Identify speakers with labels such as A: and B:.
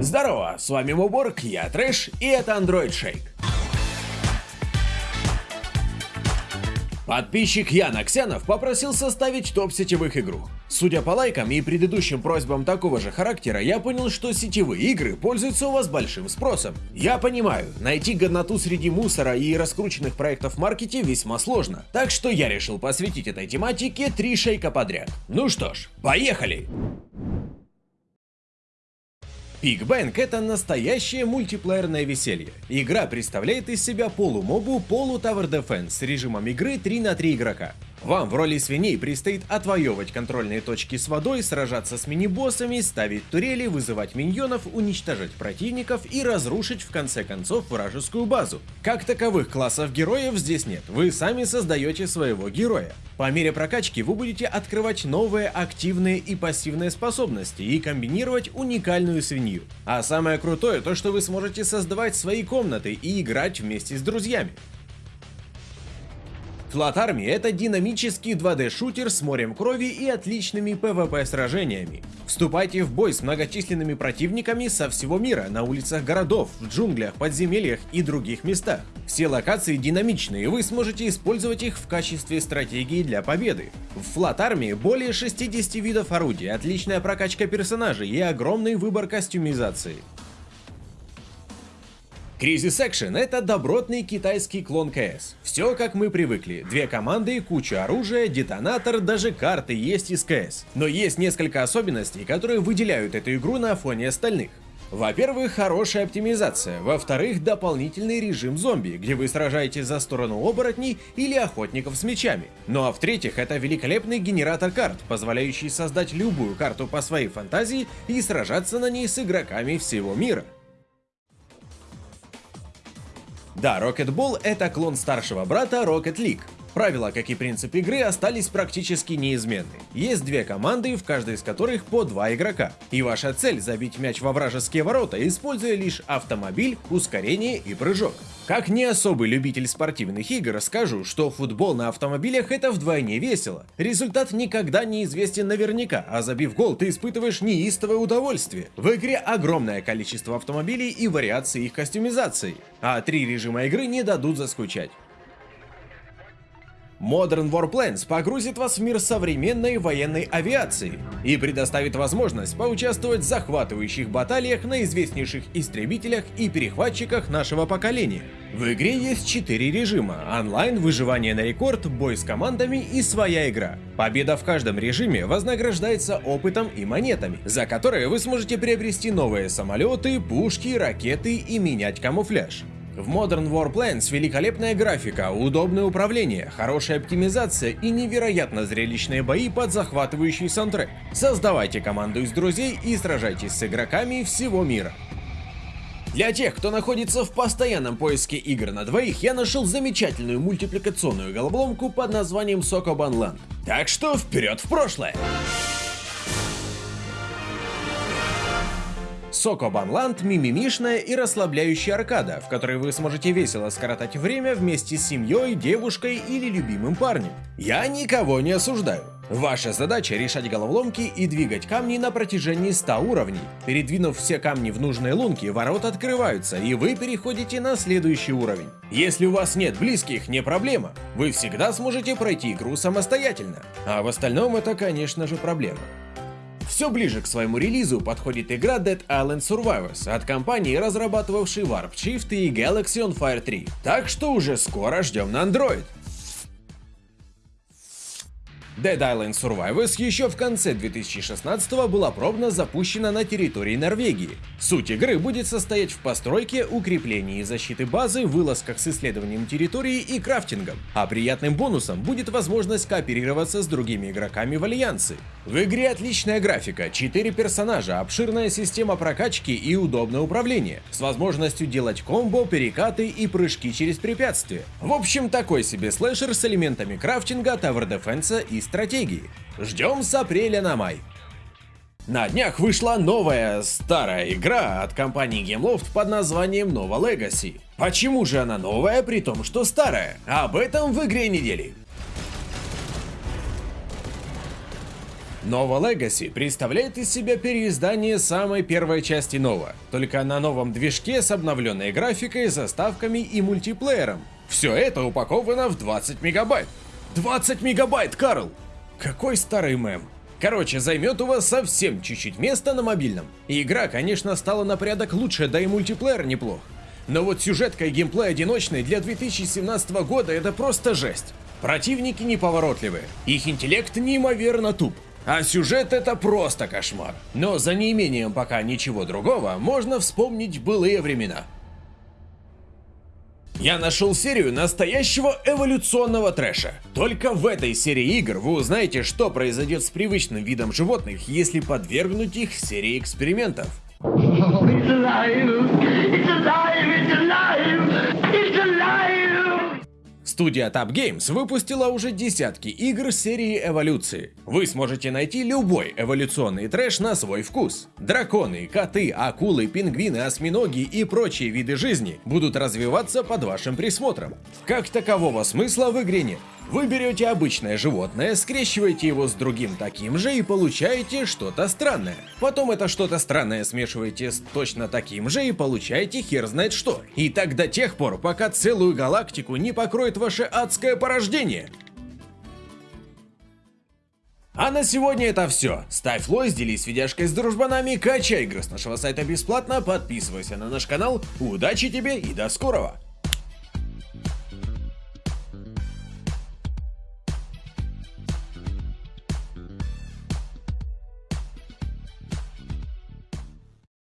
A: Здорово, с вами Муборг, я Трэш, и это Android Shake. Подписчик Ян Аксянов попросил составить топ сетевых игру. Судя по лайкам и предыдущим просьбам такого же характера, я понял, что сетевые игры пользуются у вас большим спросом. Я понимаю, найти годноту среди мусора и раскрученных проектов в маркете весьма сложно, так что я решил посвятить этой тематике три шейка подряд. Ну что ж, поехали! Пикбэнк это настоящее мультиплеерное веселье. Игра представляет из себя полумобу, полу Tower Defense с режимом игры 3 на 3 игрока. Вам в роли свиней предстоит отвоевывать контрольные точки с водой, сражаться с мини-боссами, ставить турели, вызывать миньонов, уничтожать противников и разрушить в конце концов вражескую базу. Как таковых классов героев здесь нет, вы сами создаете своего героя. По мере прокачки вы будете открывать новые активные и пассивные способности и комбинировать уникальную свинью. А самое крутое то, что вы сможете создавать свои комнаты и играть вместе с друзьями. Flat Army — это динамический 2D-шутер с морем крови и отличными PvP-сражениями. Вступайте в бой с многочисленными противниками со всего мира, на улицах городов, в джунглях, подземельях и других местах. Все локации динамичные, и вы сможете использовать их в качестве стратегии для победы. В Flat Army более 60 видов орудий, отличная прокачка персонажей и огромный выбор костюмизации. Crisis Action — это добротный китайский клон КС. Все как мы привыкли. Две команды, куча оружия, детонатор, даже карты есть из КС. Но есть несколько особенностей, которые выделяют эту игру на фоне остальных. Во-первых, хорошая оптимизация, во-вторых, дополнительный режим зомби, где вы сражаетесь за сторону оборотней или охотников с мечами. Ну а в-третьих, это великолепный генератор карт, позволяющий создать любую карту по своей фантазии и сражаться на ней с игроками всего мира. Да, Rocket Ball это клон старшего брата Rocket League. Правила, как и принцип игры, остались практически неизменны. Есть две команды, в каждой из которых по два игрока. И ваша цель забить мяч во вражеские ворота, используя лишь автомобиль, ускорение и прыжок. Как не особый любитель спортивных игр, скажу, что футбол на автомобилях это вдвойне весело. Результат никогда не известен наверняка, а забив гол ты испытываешь неистовое удовольствие. В игре огромное количество автомобилей и вариаций их костюмизации, а три режима игры не дадут заскучать. Modern Warplanes погрузит вас в мир современной военной авиации и предоставит возможность поучаствовать в захватывающих баталиях на известнейших истребителях и перехватчиках нашего поколения. В игре есть 4 режима – онлайн, выживание на рекорд, бой с командами и своя игра. Победа в каждом режиме вознаграждается опытом и монетами, за которые вы сможете приобрести новые самолеты, пушки, ракеты и менять камуфляж. В Modern Warplanes великолепная графика, удобное управление, хорошая оптимизация и невероятно зрелищные бои под захватывающий саундтрек. Создавайте команду из друзей и сражайтесь с игроками всего мира. Для тех, кто находится в постоянном поиске игр на двоих, я нашел замечательную мультипликационную головоломку под названием Sokoban Land. Так что вперед в прошлое! Соко Банланд – мимимишная и расслабляющая аркада, в которой вы сможете весело скоротать время вместе с семьей, девушкой или любимым парнем. Я никого не осуждаю. Ваша задача решать головоломки и двигать камни на протяжении 100 уровней. Передвинув все камни в нужные лунки, ворота открываются, и вы переходите на следующий уровень. Если у вас нет близких, не проблема. Вы всегда сможете пройти игру самостоятельно. А в остальном это, конечно же, проблема. Все ближе к своему релизу подходит игра Dead Island Survivors от компании, разрабатывавшей Warp Shift и Galaxy on Fire 3. Так что уже скоро ждем на Android. Dead Island Survivors еще в конце 2016 была пробно запущена на территории Норвегии. Суть игры будет состоять в постройке, укреплении защиты базы, вылазках с исследованием территории и крафтингом, а приятным бонусом будет возможность кооперироваться с другими игроками в Альянсе. В игре отличная графика, 4 персонажа, обширная система прокачки и удобное управление, с возможностью делать комбо, перекаты и прыжки через препятствия. В общем, такой себе слэшер с элементами крафтинга, тавер дефенса и стратегии. Ждем с апреля на май. На днях вышла новая старая игра от компании Gameloft под названием Nova Legacy. Почему же она новая, при том, что старая? Об этом в игре недели. Nova Legacy представляет из себя переиздание самой первой части Nova, только на новом движке с обновленной графикой, заставками и мультиплеером. Все это упаковано в 20 мегабайт. 20 мегабайт, Карл! Какой старый мем. Короче, займет у вас совсем чуть-чуть места на мобильном. Игра, конечно, стала на порядок лучше, да и мультиплеер неплох. Но вот сюжетка и геймплей одиночный для 2017 года это просто жесть. Противники неповоротливые, их интеллект неимоверно туп. А сюжет это просто кошмар. Но за неимением пока ничего другого можно вспомнить былые времена. Я нашел серию настоящего эволюционного трэша. Только в этой серии игр вы узнаете, что произойдет с привычным видом животных, если подвергнуть их серии экспериментов. It's alive! It's alive! It's alive! Студия Tab Games выпустила уже десятки игр серии эволюции. Вы сможете найти любой эволюционный трэш на свой вкус. Драконы, коты, акулы, пингвины, осьминоги и прочие виды жизни будут развиваться под вашим присмотром. Как такового смысла в игре нет. Вы берете обычное животное, скрещиваете его с другим таким же и получаете что-то странное. Потом это что-то странное смешиваете с точно таким же и получаете хер знает что. И так до тех пор, пока целую галактику не покроет ваше адское порождение. А на сегодня это все. Ставь лайк, делись видяшкой с дружбанами, качай игры с нашего сайта бесплатно, подписывайся на наш канал. Удачи тебе и до скорого!